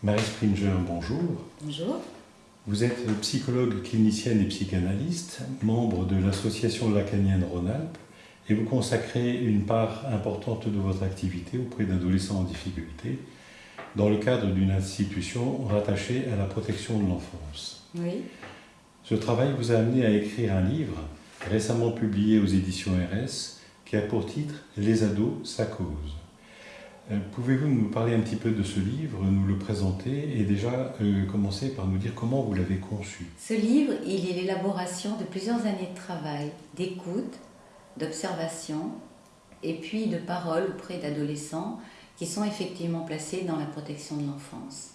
Marie Springer, bonjour. Bonjour. Vous êtes psychologue clinicienne et psychanalyste, membre de l'association lacanienne Rhône-Alpes, et vous consacrez une part importante de votre activité auprès d'adolescents en difficulté dans le cadre d'une institution rattachée à la protection de l'enfance. Oui. Ce travail vous a amené à écrire un livre récemment publié aux éditions RS qui a pour titre Les ados, sa cause. Euh, pouvez-vous nous parler un petit peu de ce livre, nous le présenter et déjà euh, commencer par nous dire comment vous l'avez conçu? Ce livre, il est l'élaboration de plusieurs années de travail, d'écoute, d'observation et puis de paroles auprès d'adolescents qui sont effectivement placés dans la protection de l'enfance.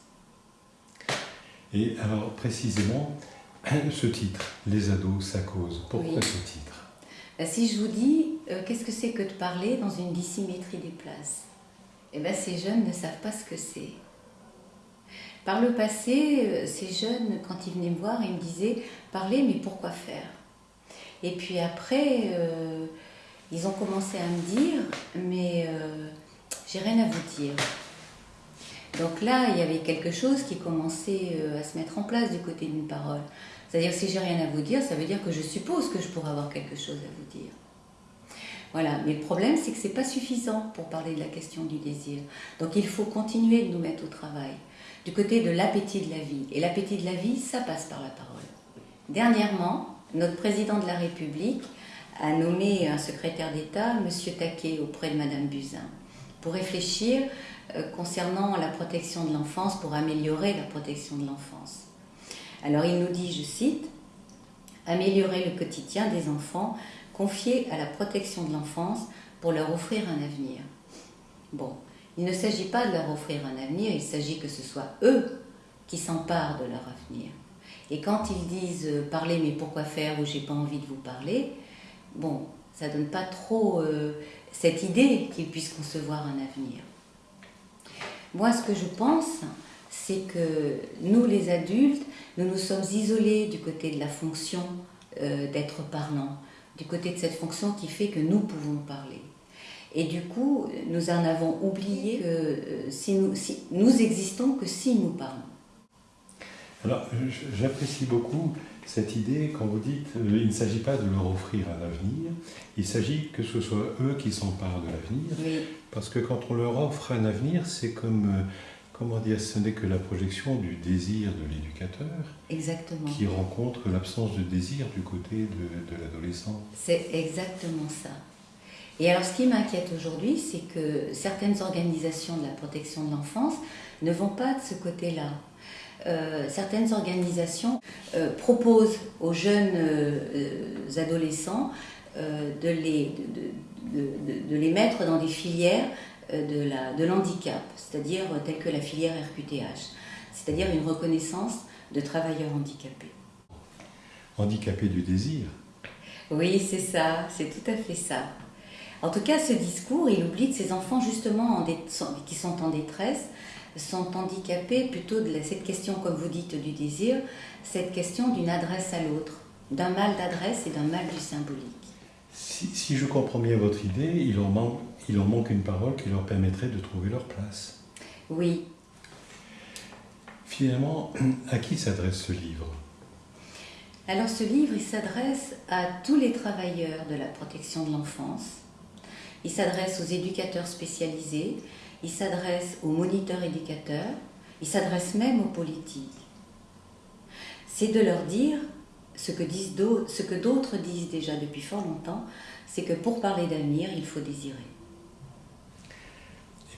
Et alors précisément, ce titre, Les ados, sa cause, pourquoi Oui. ce titre? Ben, Si je vous dis, euh, qu'est-ce que c'est que de parler dans une dissymétrie des places? Eh bien, ces jeunes ne savent pas ce que c'est. Par le passé, euh, ces jeunes, quand ils venaient me voir, ils me disaient Parler, mais pourquoi faire? Et puis après, euh, ils ont commencé à me dire Mais euh, j'ai rien à vous dire. Donc là, il y avait quelque chose qui commençait à se mettre en place du côté d'une parole. C'est-à-dire, si j'ai rien à vous dire, ça veut dire que je suppose que je pourrais avoir quelque chose à vous dire. Voilà, mais le problème, c'est que c'est pas suffisant pour parler de la question du désir. Donc il faut continuer de nous mettre au travail, du côté de l'appétit de la vie. Et l'appétit de la vie, ça passe par la parole. Dernièrement, notre président de la République a nommé un secrétaire d'État, M. Taquet, auprès de Mme Buzyn, pour réfléchir euh, concernant la protection de l'enfance, pour améliorer la protection de l'enfance. Alors il nous dit, je cite, Améliorer le quotidien des enfants confiés à la protection de l'enfance pour leur offrir un avenir. Bon, il ne s'agit pas de leur offrir un avenir, il s'agit que ce soit eux qui s'emparent de leur avenir. Et quand ils disent euh, parler mais pourquoi faire ou j'ai pas envie de vous parler, bon, ça donne pas trop euh, cette idée qu'ils puissent concevoir un avenir. Moi, ce que je pense, c'est que nous, les adultes, nous nous sommes isolés du côté de la fonction euh, d'être parlant, du côté de cette fonction qui fait que nous pouvons parler. Et du coup, nous en avons oublié que euh, si nous, si, nous existons que si nous parlons. Alors, j'apprécie beaucoup cette idée quand vous dites euh, il ne s'agit pas de leur offrir un avenir, il s'agit que ce soit eux qui s'emparent de l'avenir, Oui, parce que quand on leur offre un avenir, c'est comme, euh, comment dire, ce n'est que la projection du désir de l'éducateur qui rencontre l'absence de désir du côté de, de l'adolescent. C'est exactement ça. Et alors, ce qui m'inquiète aujourd'hui, c'est que certaines organisations de la protection de l'enfance ne vont pas de ce côté-là. Euh, certaines organisations euh, proposent aux jeunes euh, adolescents de, les, de, de- les mettre dans des filières de, la, de l'handicap, c'est-à-dire euh, telles que la filière RQTH, c'est-à-dire une reconnaissance de travailleurs handicapés. Handicapé du désir. Oui, c'est ça, c'est tout à fait ça. En tout cas, ce discours, il oublie que ces enfants, justement, en qui sont en détresse, sont handicapés plutôt de la- cette question, comme vous dites, du désir, cette question d'une adresse à l'autre, d'un mal d'adresse et d'un mal du symbolique. Si, si je comprends bien votre idée, il leur, manque, il leur manque une parole qui leur permettrait de trouver leur place. Oui, Finalement, à qui s'adresse ce livre? Alors ce livre, il s'adresse à tous les travailleurs de la protection de l'enfance, il s'adresse aux éducateurs spécialisés, il s'adresse aux moniteurs éducateurs, il s'adresse même aux politiques. C'est de leur dire ce que, disent ce que d'autres disent déjà depuis fort longtemps, c'est que pour parler d'avenir, il faut désirer.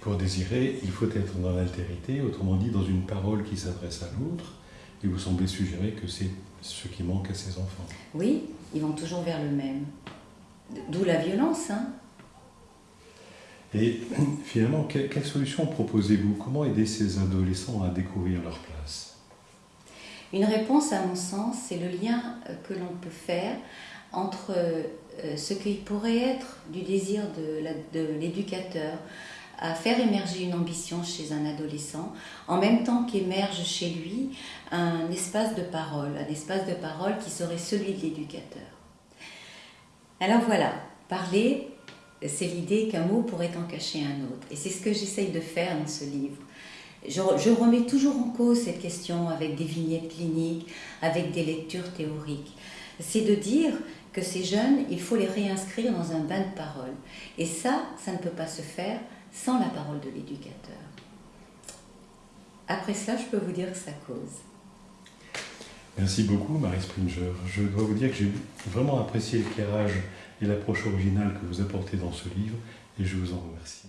Pour désirer, il faut être dans l'altérité, autrement dit dans une parole qui s'adresse à l'autre, et vous semblez suggérer que c'est ce qui manque à ces enfants. Oui, ils vont toujours vers le même. D'où la violence, hein Et finalement, que- quelle solution proposez-vous? Comment aider ces adolescents à découvrir leur place? Une réponse, à mon sens, c'est le lien que l'on peut faire entre euh, ce qui pourrait être du désir de l'éducateur à faire émerger une ambition chez un adolescent, en même temps qu'émerge chez lui un espace de parole, un espace de parole qui serait celui de l'éducateur. Alors voilà, parler, c'est l'idée qu'un mot pourrait en cacher un autre. Et c'est ce que j'essaye de faire dans ce livre. je, je, remets toujours en cause cette question avec des vignettes cliniques, avec des lectures théoriques. C'est de dire que ces jeunes, il faut les réinscrire dans un bain de parole. Et ça, ça ne peut pas se faire sans la parole de l'éducateur. Après cela, je peux vous dire que ça cause. Merci beaucoup, Marie Springer. Je dois vous dire que j'ai vraiment apprécié l'éclairage et l'approche originale que vous apportez dans ce livre, et je vous en remercie.